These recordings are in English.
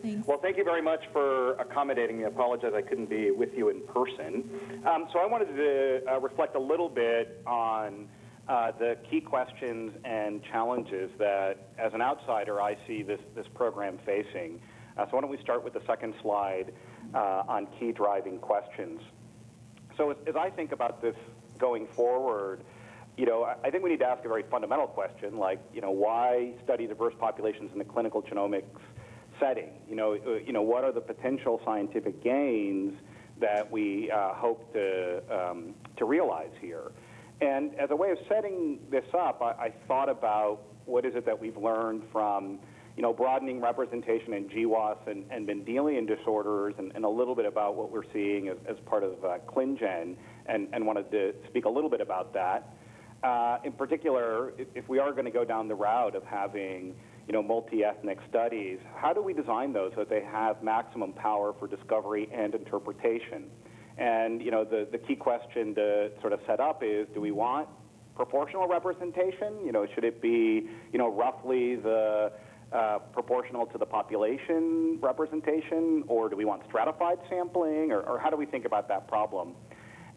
Thanks. Well, thank you very much for accommodating me. I apologize I couldn't be with you in person. Um, so I wanted to uh, reflect a little bit on uh, the key questions and challenges that, as an outsider, I see this, this program facing. Uh, so why don't we start with the second slide uh, on key driving questions. So as, as I think about this going forward, you know, I think we need to ask a very fundamental question, like, you know, why study diverse populations in the clinical genomics setting? You know, uh, you know, what are the potential scientific gains that we uh, hope to um, to realize here? And as a way of setting this up, I, I thought about what is it that we've learned from you know, broadening representation in GWAS and, and Mendelian disorders, and, and, a little bit about what we're seeing as, as part of uh, ClinGen, and, and, wanted to speak a little bit about that. Uh, in particular, if, if we are going to go down the route of having, you know, multi-ethnic studies, how do we design those so that they have maximum power for discovery and interpretation? And, you know, the, the key question to sort of set up is, do we want proportional representation? You know, should it be, you know, roughly the uh, proportional to the population representation, or do we want stratified sampling, or, or how do we think about that problem?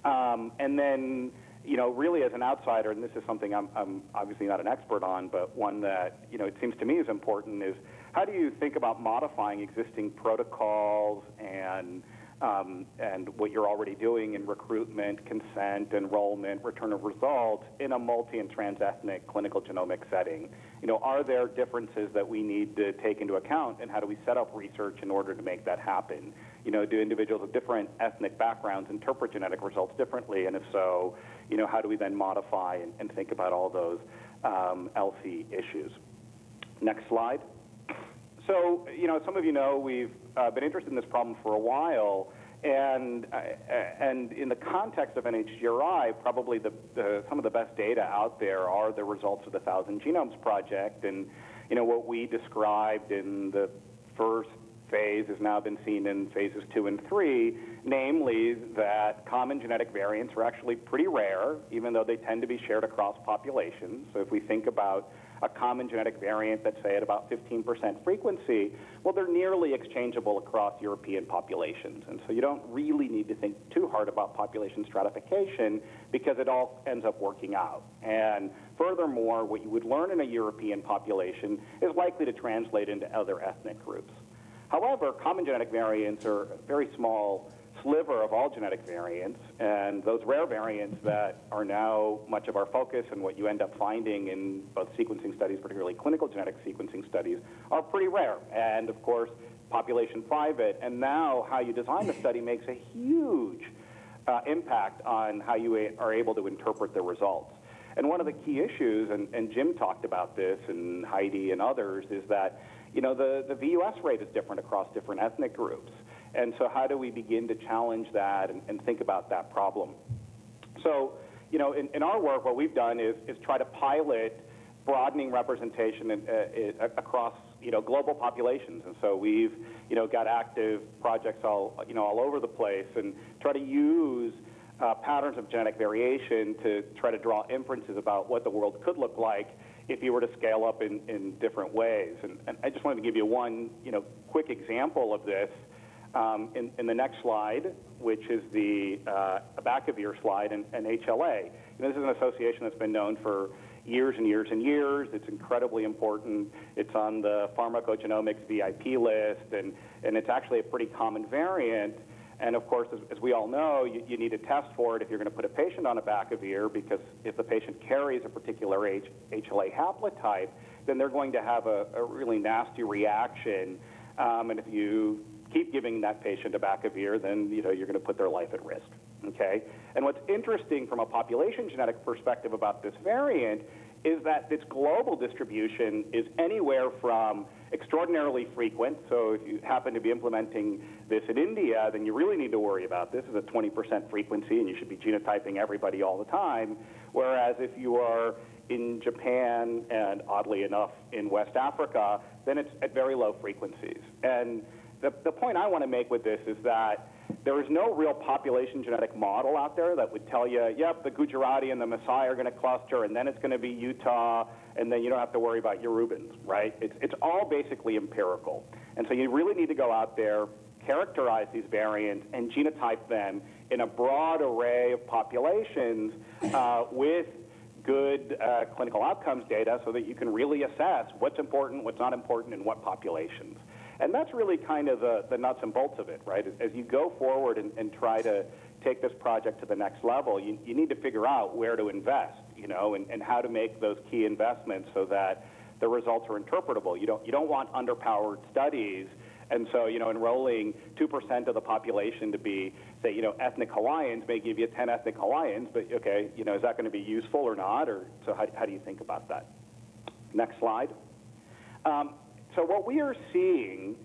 Um, and then, you know, really as an outsider, and this is something I'm, I'm obviously not an expert on, but one that, you know, it seems to me is important, is how do you think about modifying existing protocols and um, and what you're already doing in recruitment, consent, enrollment, return of results in a multi and transethnic clinical genomic setting. You know, are there differences that we need to take into account, and how do we set up research in order to make that happen? You know, do individuals of different ethnic backgrounds interpret genetic results differently, and if so, you know, how do we then modify and, and think about all those um, ELSI issues? Next slide. So, you know, some of you know we've uh, been interested in this problem for a while, and uh, and in the context of NHGRI, probably the, the, some of the best data out there are the results of the Thousand Genomes Project, and you know what we described in the first phase has now been seen in phases two and three, namely that common genetic variants are actually pretty rare, even though they tend to be shared across populations. So if we think about a common genetic variant that's, say, at about 15% frequency, well, they're nearly exchangeable across European populations. And so you don't really need to think too hard about population stratification because it all ends up working out. And furthermore, what you would learn in a European population is likely to translate into other ethnic groups. However, common genetic variants are very small sliver of all genetic variants, and those rare variants that are now much of our focus and what you end up finding in both sequencing studies, particularly clinical genetic sequencing studies, are pretty rare. And of course, population private. And now how you design the study makes a huge uh, impact on how you are able to interpret the results. And one of the key issues, and, and Jim talked about this, and Heidi and others, is that you know the, the VUS rate is different across different ethnic groups. And so how do we begin to challenge that and, and think about that problem? So, you know, in, in, our work, what we've done is, is try to pilot broadening representation in, uh, across, you know, global populations. And so we've, you know, got active projects all, you know, all over the place and try to use uh, patterns of genetic variation to try to draw inferences about what the world could look like if you were to scale up in, in different ways. And, and I just wanted to give you one, you know, quick example of this. Um, in, in, the next slide, which is the uh, your slide and, and HLA. And this is an association that's been known for years and years and years. It's incredibly important. It's on the pharmacogenomics VIP list, and, and it's actually a pretty common variant. And of course, as, as we all know, you, you, need to test for it if you're going to put a patient on abacavir, because if the patient carries a particular H, HLA haplotype, then they're going to have a, a really nasty reaction. Um, and if you keep giving that patient abacavir, then you know you're going to put their life at risk. Okay. And what's interesting from a population genetic perspective about this variant is that its global distribution is anywhere from extraordinarily frequent. So if you happen to be implementing this in India, then you really need to worry about this. is a 20% frequency, and you should be genotyping everybody all the time. Whereas if you are in Japan and oddly enough in West Africa, then it's at very low frequencies. And the, the point I want to make with this is that there is no real population genetic model out there that would tell you, yep, the Gujarati and the Maasai are going to cluster, and then it's going to be Utah, and then you don't have to worry about your Reubens, right? It's, it's all basically empirical. And so you really need to go out there, characterize these variants, and genotype them in a broad array of populations uh, with good uh, clinical outcomes data so that you can really assess what's important, what's not important, in what populations. And that's really kind of the, the nuts and bolts of it, right? As you go forward and, and try to take this project to the next level, you, you need to figure out where to invest, you know, and, and how to make those key investments so that the results are interpretable. You don't, you don't want underpowered studies and so, you know, enrolling 2% of the population to be, say, you know, ethnic Hawaiians may give you 10 ethnic Hawaiians, but okay, you know, is that going to be useful or not? Or so how, how do you think about that? Next slide. Um, so what we are seeing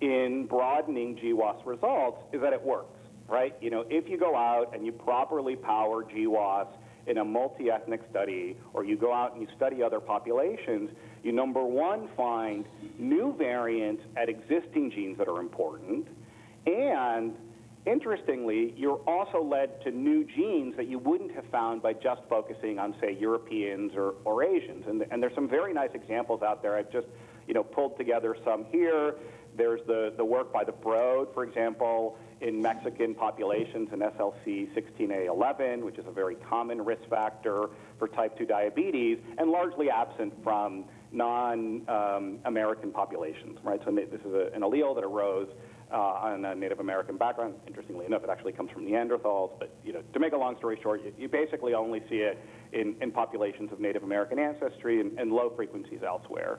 in broadening GWAS results is that it works, right? You know, if you go out and you properly power GWAS in a multi-ethnic study, or you go out and you study other populations, you number one find new variants at existing genes that are important, and interestingly, you're also led to new genes that you wouldn't have found by just focusing on, say, Europeans or, or Asians. And, and there's some very nice examples out there. I've just, you know, pulled together some here. There's the, the work by the Broad, for example, in Mexican populations in SLC 16A11, which is a very common risk factor for type 2 diabetes, and largely absent from non-American um, populations, right? So this is a, an allele that arose uh, on a Native American background. Interestingly enough, it actually comes from Neanderthals, but you know, to make a long story short, you, you basically only see it in, in, populations of Native American ancestry and, and low frequencies elsewhere.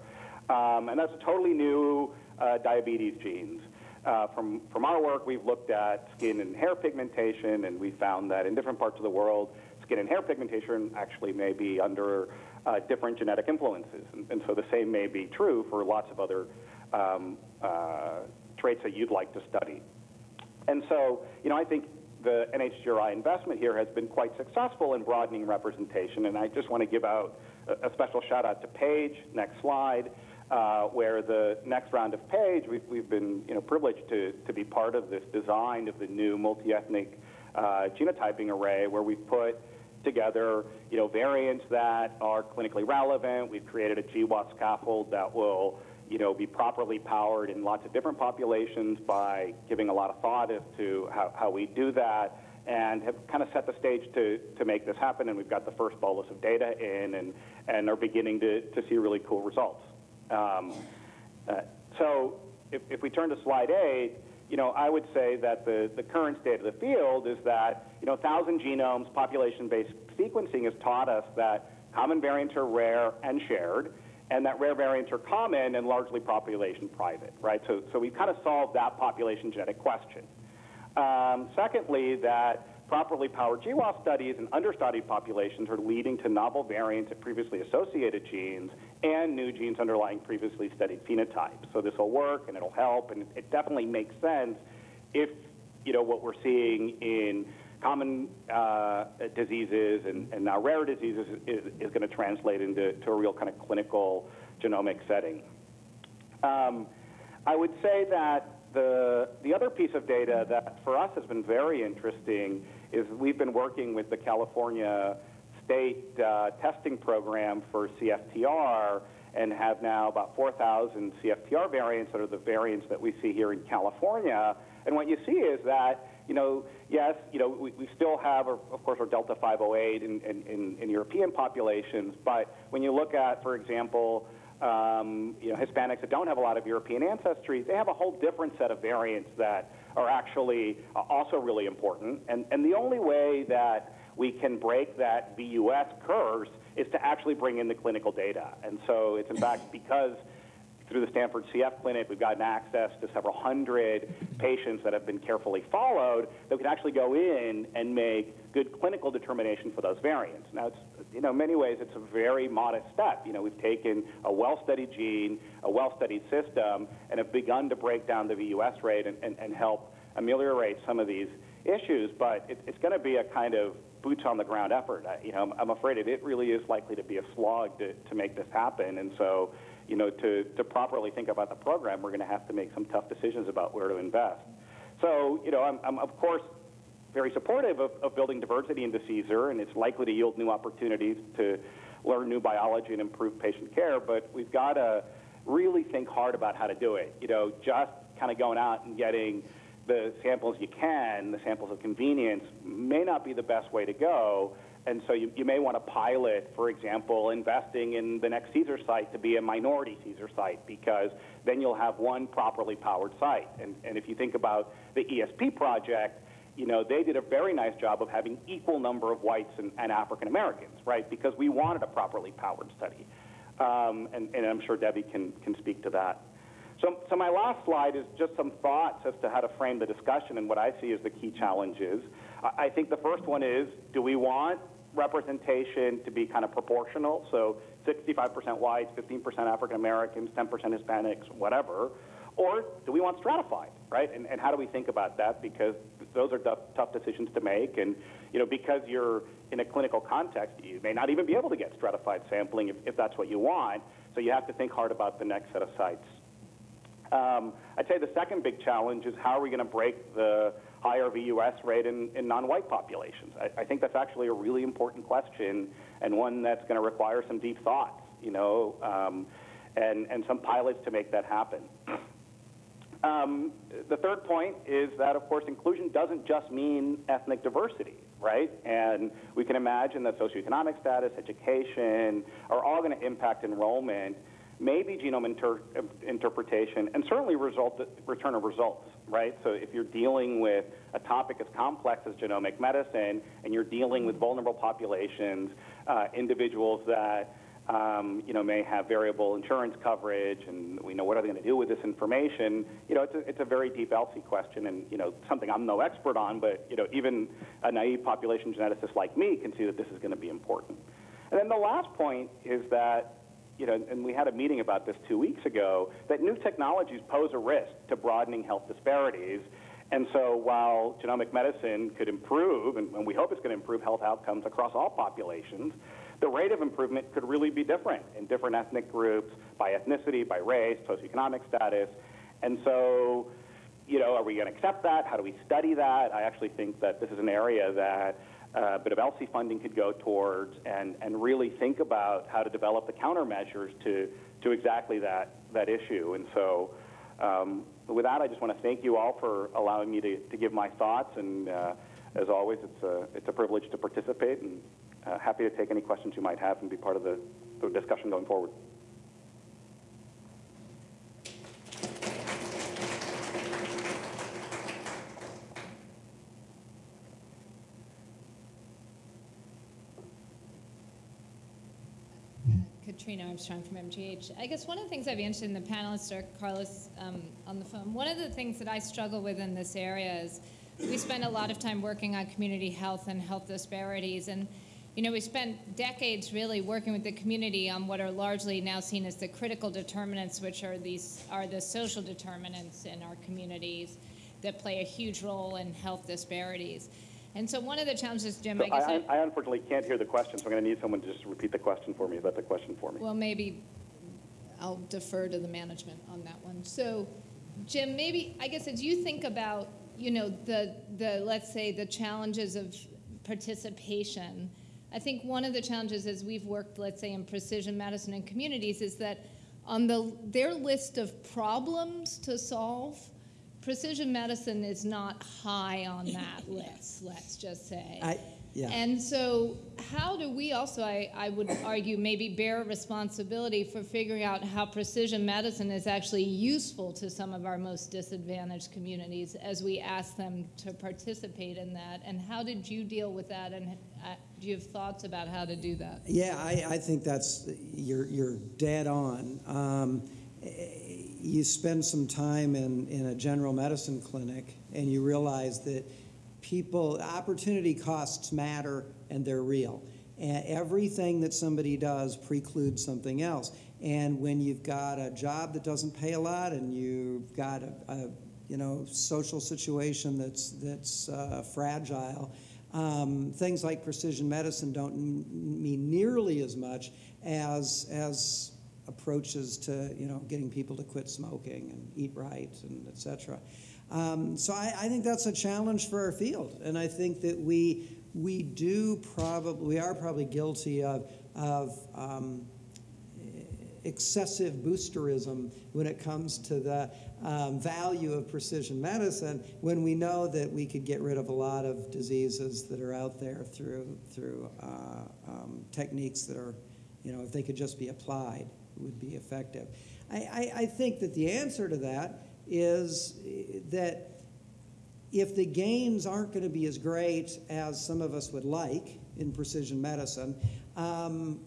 Um, and that's a totally new uh, diabetes genes. Uh, from, from our work, we've looked at skin and hair pigmentation, and we found that in different parts of the world, skin and hair pigmentation actually may be under uh, different genetic influences. And, and, so the same may be true for lots of other um, uh, traits that you'd like to study. And so, you know, I think the NHGRI investment here has been quite successful in broadening representation, and I just want to give out a, a special shout out to Paige, next slide, uh, where the next round of PAGE, we've, we've been you know, privileged to, to be part of this design of the new multi-ethnic uh, genotyping array where we've put together you know, variants that are clinically relevant. We've created a GWAS scaffold that will you know, be properly powered in lots of different populations by giving a lot of thought as to how, how we do that and have kind of set the stage to, to make this happen. And we've got the first bolus of data in and, and are beginning to, to see really cool results. Um, uh, so if, if, we turn to slide eight, you know, I would say that the, the current state of the field is that, you know, 1,000 genomes, population-based sequencing has taught us that common variants are rare and shared, and that rare variants are common and largely population private, right? So, so we've kind of solved that population genetic question. Um, secondly, that properly powered GWAS studies in understudied populations are leading to novel variants of previously associated genes and new genes underlying previously studied phenotypes. So this will work and it'll help, and it definitely makes sense if you know what we're seeing in common uh, diseases and, and, now rare diseases is, is going to translate into a real kind of clinical genomic setting. Um, I would say that the, the other piece of data that for us has been very interesting is we've been working with the California State uh, testing program for CFTR and have now about 4,000 CFTR variants that are the variants that we see here in California. And what you see is that, you know, yes, you know, we, we still have, of course, our Delta 508 in, in, in European populations, but when you look at, for example, um, you know, Hispanics that don't have a lot of European ancestry, they have a whole different set of variants that are actually uh, also really important. And, and the only way that we can break that VUS curse is to actually bring in the clinical data. And so it's in fact because through the Stanford CF clinic, we've gotten access to several hundred patients that have been carefully followed that we can actually go in and make good clinical determination for those variants. Now, it's, you know, in many ways, it's a very modest step. You know, we've taken a well-studied gene, a well-studied system, and have begun to break down the VUS rate and, and, and help ameliorate some of these issues, but it, it's going to be a kind of boots on the ground effort. I, you know, I'm, I'm afraid it, it really is likely to be a slog to, to make this happen, and so you know, to, to properly think about the program, we're going to have to make some tough decisions about where to invest. So, you know, I'm, I'm of course very supportive of, of building diversity into CSER, and it's likely to yield new opportunities to learn new biology and improve patient care, but we've got to really think hard about how to do it. You know, just kind of going out and getting the samples you can, the samples of convenience, may not be the best way to go. And so you, you may want to pilot, for example, investing in the next Caesar site to be a minority Caesar site because then you'll have one properly powered site. And, and if you think about the ESP project, you know, they did a very nice job of having equal number of whites and, and African Americans, right? Because we wanted a properly powered study. Um, and, and I'm sure Debbie can, can speak to that. So, so my last slide is just some thoughts as to how to frame the discussion and what I see as the key challenges. I, I think the first one is, do we want representation to be kind of proportional? So 65% whites, 15% African Americans, 10% Hispanics, whatever. Or do we want stratified, right? And, and how do we think about that? Because those are tough, tough decisions to make. And, you know, because you're in a clinical context, you may not even be able to get stratified sampling if, if that's what you want. So you have to think hard about the next set of sites. Um, I'd say the second big challenge is how are we going to break the higher VUS rate in, in non-white populations? I, I, think that's actually a really important question and one that's going to require some deep thoughts, you know, um, and, and some pilots to make that happen. Um, the third point is that, of course, inclusion doesn't just mean ethnic diversity, right? And we can imagine that socioeconomic status, education are all going to impact enrollment, maybe genome inter interpretation, and certainly result, return of results, right? So if you're dealing with a topic as complex as genomic medicine and you're dealing with vulnerable populations, uh, individuals that um, you know, may have variable insurance coverage, and we know what are they going to do with this information. You know, it's a, it's a very deep ELSI question, and you know, something I'm no expert on, but you know, even a naive population geneticist like me can see that this is going to be important. And then the last point is that, you know, and we had a meeting about this two weeks ago, that new technologies pose a risk to broadening health disparities. And so while genomic medicine could improve, and, and we hope it's going to improve health outcomes across all populations, the rate of improvement could really be different in different ethnic groups, by ethnicity, by race, socioeconomic status. And so, you know, are we going to accept that? How do we study that? I actually think that this is an area that a bit of ELSI funding could go towards and, and really think about how to develop the countermeasures to, to exactly that, that issue. And so um, with that, I just want to thank you all for allowing me to, to give my thoughts. And uh, as always, it's a, it's a privilege to participate. And uh, happy to take any questions you might have and be part of the, the discussion going forward. Katrina Armstrong from MGH. I guess one of the things I'd be interested in the panelists or Carlos um, on the phone, one of the things that I struggle with in this area is we spend a lot of time working on community health and health disparities. And you know, we spent decades really working with the community on what are largely now seen as the critical determinants, which are these are the social determinants in our communities that play a huge role in health disparities. And so one of the challenges, Jim, so I guess I, I, I, unfortunately can't hear the question, so I'm going to need someone to just repeat the question for me. Is that the question for me? Well, maybe I'll defer to the management on that one. So, Jim, maybe I guess as you think about, you know, the the let's say the challenges of participation I think one of the challenges as we've worked, let's say, in precision medicine and communities is that on the, their list of problems to solve, precision medicine is not high on that list, let's just say. I, yeah. And so, how do we also, I, I would argue, maybe bear responsibility for figuring out how precision medicine is actually useful to some of our most disadvantaged communities as we ask them to participate in that? And how did you deal with that? And uh, do you have thoughts about how to do that? Yeah, I, I think that's, you're, you're dead on. Um, you spend some time in, in a general medicine clinic and you realize that people, opportunity costs matter and they're real. And everything that somebody does precludes something else. And when you've got a job that doesn't pay a lot and you've got a, a you know, social situation that's, that's uh, fragile, um, things like precision medicine don't mean nearly as much as, as approaches to, you know, getting people to quit smoking and eat right and et cetera. Um, so I, I, think that's a challenge for our field, and I think that we we do probably we are probably guilty of of um, excessive boosterism when it comes to the um, value of precision medicine when we know that we could get rid of a lot of diseases that are out there through, through uh, um, techniques that are, you know, if they could just be applied, would be effective. I, I, I think that the answer to that is eh, that if the gains aren't going to be as great as some of us would like in precision medicine, um,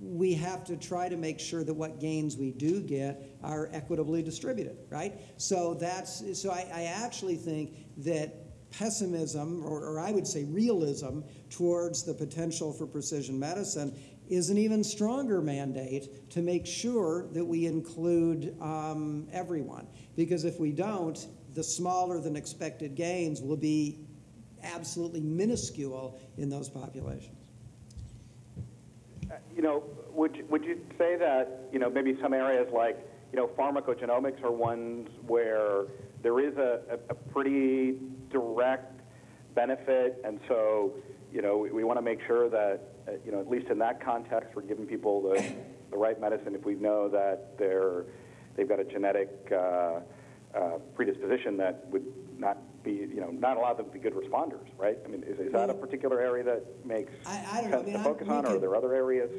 we have to try to make sure that what gains we do get are equitably distributed, right? So that's so I, I actually think that pessimism, or, or I would say realism, towards the potential for precision medicine is an even stronger mandate to make sure that we include um, everyone. Because if we don't, the smaller than expected gains will be absolutely minuscule in those populations. Uh, You know, would, would you say that, you know, maybe some areas like, you know, pharmacogenomics are ones where there is a, a, a pretty direct benefit, and so, you know, we, we want to make sure that, you know, at least in that context, we're giving people the, the right medicine if we know that they're, they've got a genetic uh, uh, predisposition that would not be, you know, not allow them to be good responders, right? I mean, is, is that a particular area that makes I- I don't know. I sense mean, to focus on, or are there other areas?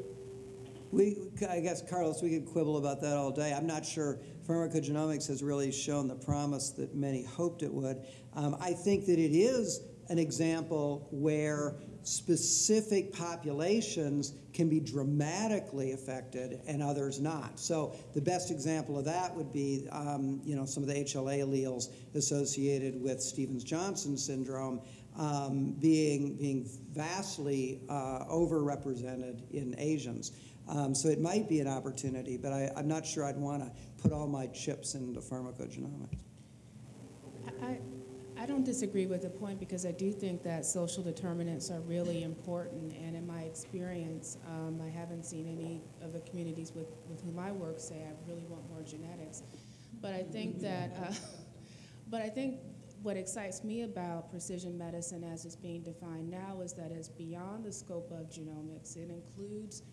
We, I guess, Carlos, we could quibble about that all day. I'm not sure pharmacogenomics has really shown the promise that many hoped it would. Um, I think that it is an example where specific populations can be dramatically affected and others not. So the best example of that would be, um, you know, some of the HLA alleles associated with Stevens-Johnson syndrome um, being being vastly uh, overrepresented in Asians. Um, so it might be an opportunity, but I, I'm not sure I'd want to put all my chips into pharmacogenomics. I, I don't disagree with the point because I do think that social determinants are really important. And in my experience, um, I haven't seen any of the communities with, with whom I work say, I really want more genetics. But I think that, uh, but I think what excites me about precision medicine as it's being defined now is that it's beyond the scope of genomics. It includes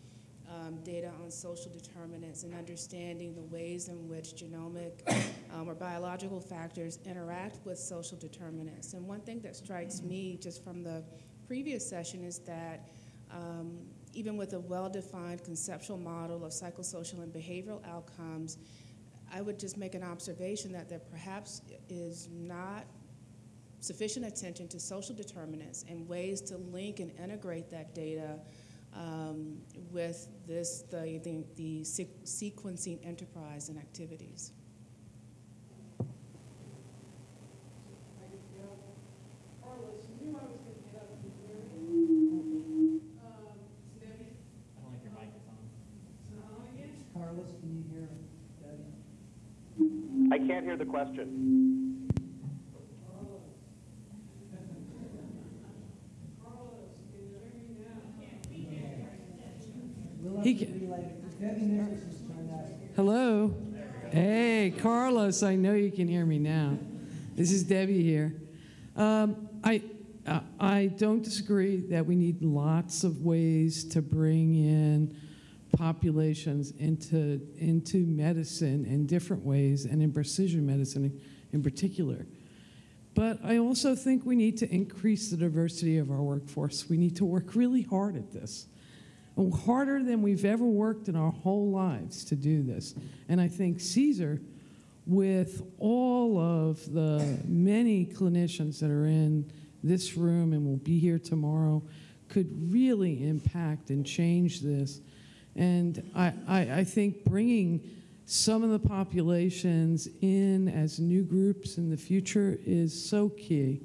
um, data on social determinants and understanding the ways in which genomic um, or biological factors interact with social determinants. And one thing that strikes me just from the previous session is that um, even with a well-defined conceptual model of psychosocial and behavioral outcomes, I would just make an observation that there perhaps is not sufficient attention to social determinants and ways to link and integrate that data um, with this the, the, the sequ- sequencing enterprise and activities. Carlos, can you hear Debbie? I can't hear the question. Hello? Hey, Carlos, I know you can hear me now. This is Debbie here. Um, I, uh, I don't disagree that we need lots of ways to bring in populations into, into medicine in different ways, and in precision medicine in particular. But I also think we need to increase the diversity of our workforce. We need to work really hard at this harder than we've ever worked in our whole lives to do this. And I think Caesar, with all of the many clinicians that are in this room and will be here tomorrow, could really impact and change this. And I, I, I think bringing some of the populations in as new groups in the future is so key.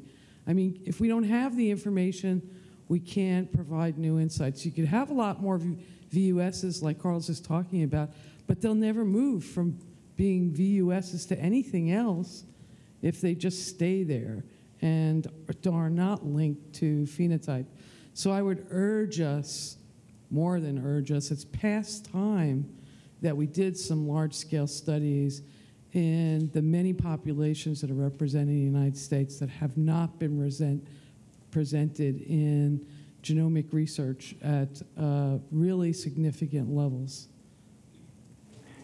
I mean, if we don't have the information, we can't provide new insights. You could have a lot more VUSs like Carl's is talking about, but they'll never move from being VUSs to anything else if they just stay there and are not linked to phenotype. So I would urge us, more than urge us, it's past time that we did some large scale studies in the many populations that are represented in the United States that have not been resent, presented in genomic research at uh, really significant levels.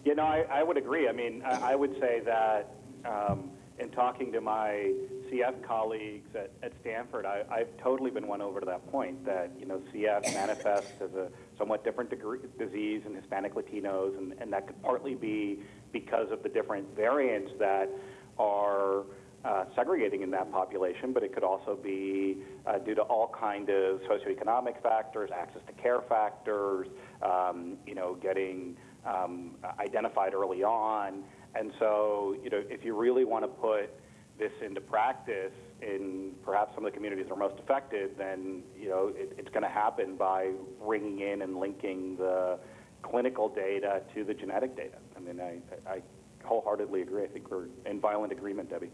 You know, I, I would agree. I mean, I, I would say that um, in talking to my CF colleagues at, at Stanford, I, I've totally been won over to that point that, you know, CF manifests as a somewhat different degree, disease in Hispanic Latinos, and, and that could partly be because of the different variants that are uh, segregating in that population, but it could also be uh, due to all kind of socioeconomic factors, access to care factors, um, you know, getting um, identified early on. And so, you know, if you really want to put this into practice in perhaps some of the communities that are most affected, then, you know, it, it's going to happen by bringing in and linking the clinical data to the genetic data. I mean, I, I wholeheartedly agree. I think we're in violent agreement, Debbie.